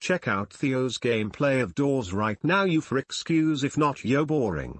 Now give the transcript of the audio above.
Check out Theo's gameplay of Doors right now you for excuse if not yo, boring.